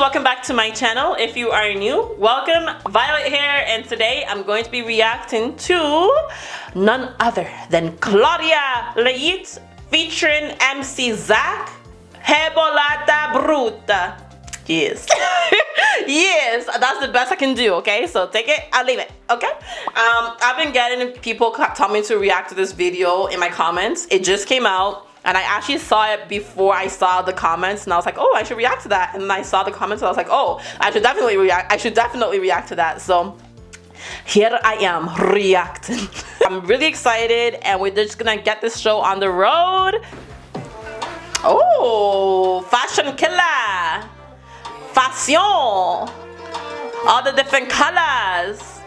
welcome back to my channel. If you are new, welcome. Violet here and today I'm going to be reacting to none other than Claudia Leitte featuring MC Zaac Rebolada Bruta. Yes. yes, that's the best I can do, okay? So take it, I'll leave it, okay? Um, I've been getting people tell me to react to this video in my comments. It just came out and I actually saw it before I saw the comments and I was like, oh, I should react to that. And then I saw the comments and I was like, oh, I should definitely react. I should definitely react to that. So here I am reacting. I'm really excited and we're just gonna get this show on the road. Oh, fashion killer. Fashion. All the different colors.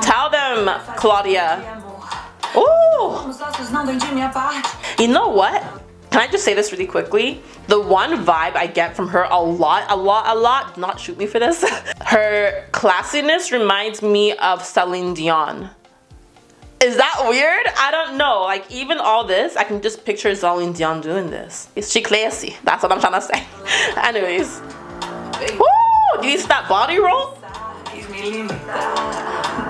Tell them, Claudia. Oh! You know what? Can I just say this really quickly? The one vibe I get from her a lot, a lot, a lot, not shoot me for this, her classiness reminds me of Celine Dion. Is that weird? I don't know. Like even all this, I can just picture Celine Dion doing this. Is she classy? That's what I'm trying to say. Anyways. Woo! Do you see that body roll?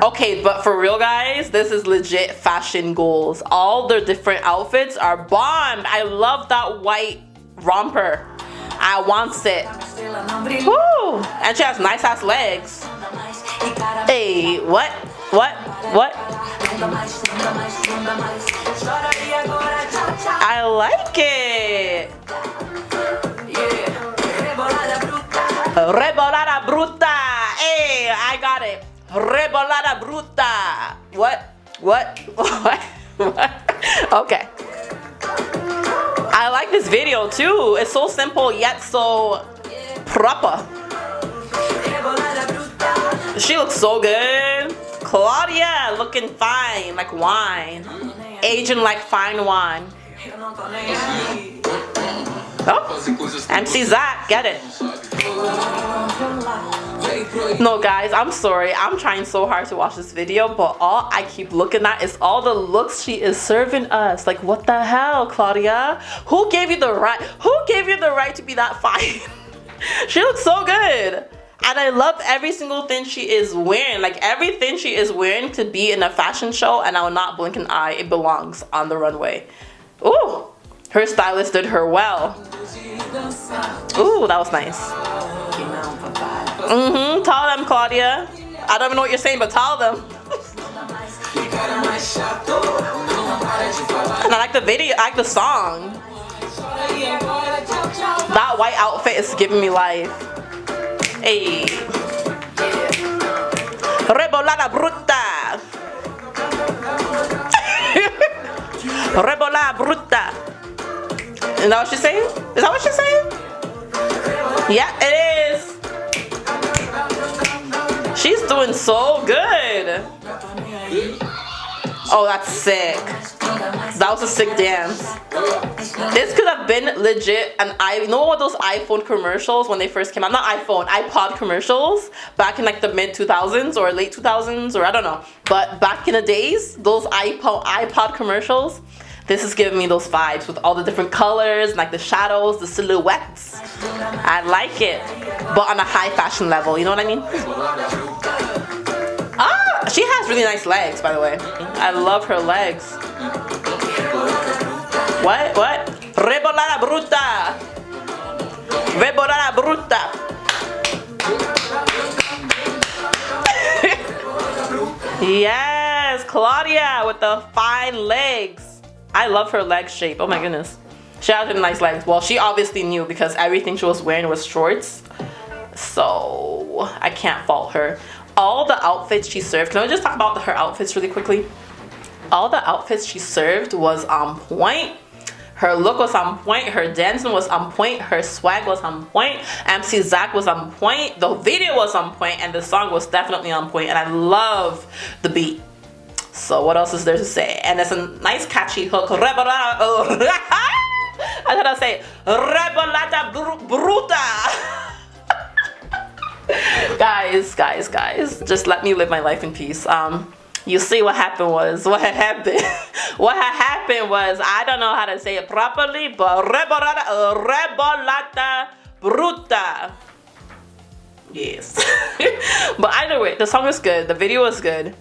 Okay, but for real guys, this is legit fashion goals. All the different outfits are bomb. I love that white romper. I want it. Woo! And she has nice ass legs. Hey, what? What? What? I like it. Rebolada bruta. What? What? What? what? Okay. I like this video too. It's so simple yet so proper. She looks so good. Claudia looking fine like wine. Aging like fine wine. Oh, MC Zaac, get it. No guys, I'm sorry. I'm trying so hard to watch this video, but all I keep looking at is all the looks she is serving us. Like what the hell, Claudia? Who gave you the right? Who gave you the right to be that fine? she looks so good. And I love every single thing she is wearing. Like everything she is wearing to be in a fashion show and I will not blink an eye. It belongs on the runway. Ooh, her stylist did her well. Ooh, that was nice. Mm-hmm. Tell them, Claudia. I don't even know what you're saying, but tell them. and I like the video, I like the song. That white outfit is giving me life. Hey. Rebolada bruta. Rebolada bruta. Is that what she's saying? Is that what she's saying? Yeah, it is. She's doing so good. Oh, that's sick. That was a sick dance. This could have been legit and I you know what those iPhone commercials when they first came out? Not iPhone, iPod commercials back in like the mid 2000s or late 2000s or I don't know. But back in the days, those iPod iPod commercials, this is giving me those vibes with all the different colors, like the shadows, the silhouettes. I like it, but on a high fashion level, you know what I mean? Ah, she has really nice legs, by the way. I love her legs. What? What? Rebolada bruta. Rebolada bruta. yes, Claudia with the fine legs. I love her leg shape. Oh my goodness. She has nice legs. Well, she obviously knew because everything she was wearing was shorts. So I can't fault her. All the outfits she served. Can I just talk about her outfits really quickly? All the outfits she served was on point. Her look was on point, her dancing was on point, her swag was on point, MC Zaac was on point, the video was on point, and the song was definitely on point, and I love the beat. So what else is there to say? And it's a nice catchy hook. Oh. I thought I'd say Rebolata Bruta. guys, guys, guys, just let me live my life in peace. Um, you see what happened was what had happened what had happened was I don't know how to say it properly but rebolata rebolata bruta yes but either way the song is good the video is good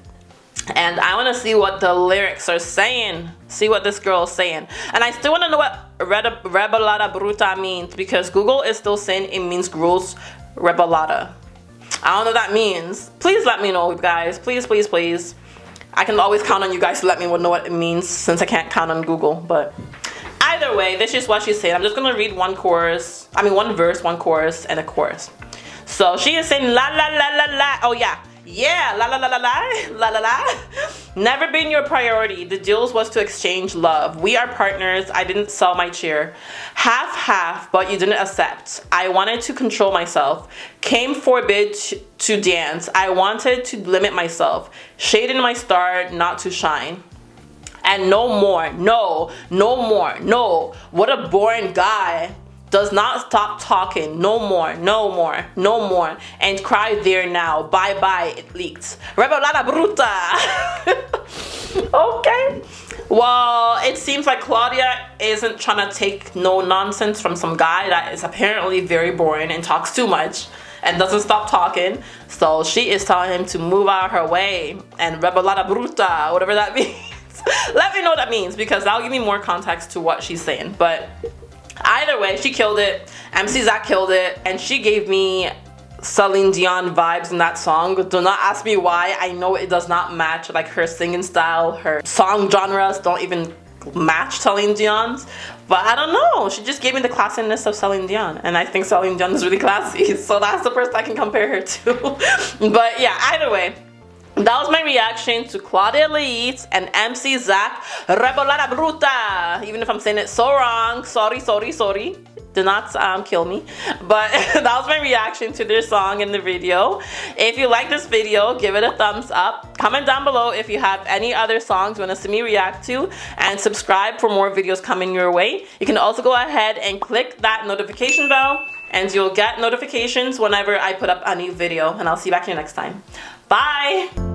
and I want to see what the lyrics are saying see what this girl is saying and I still want to know what rebolata bruta means because Google is still saying it means gross rebolata I don't know what that means. Please let me know, guys. Please, please, please. I can always count on you guys to let me know what it means since I can't count on Google. But either way, this is what she's saying. I'm just going to read one chorus. I mean, one verse, one chorus, and a chorus. So she is saying la la la la la. Oh, yeah. Yeah, la la la la la, la la la. Never been your priority. The deals was to exchange love. We are partners. I didn't sell my cheer Half half, but you didn't accept. I wanted to control myself. Came forbid to dance. I wanted to limit myself. Shading my star not to shine and no more no no more no what a boring guy does not stop talking. No more no more no more. And cry there now. Bye bye it leaked. Revelada bruta. Okay. Well it seems like claudia isn't trying to take no nonsense from some guy that is apparently very boring and talks too much and doesn't stop talking. So she is telling him to move out her way and revelada bruta whatever that means. Let me know what that means because that'll give me more context to what she's saying. But Either way, she killed it. MC Zaac killed it. And she gave me Celine Dion vibes in that song. Do not ask me why. I know it does not match like her singing style. Her song genres don't even match Celine Dion's. But I don't know. She just gave me the classiness of Celine Dion. And I think Celine Dion is really classy. So that's the person I can compare her to. but yeah, either way that was my reaction to Claudia Leitte and MC Zaac Rebolada Bruta. Even if I'm saying it so wrong, sorry, sorry, sorry. Do not um, kill me. But that was my reaction to their song in the video. If you like this video, give it a thumbs up. Comment down below if you have any other songs you want to see me react to. And subscribe for more videos coming your way. You can also go ahead and click that notification bell and you'll get notifications whenever I put up a new video. And I'll see you back here next time. Bye!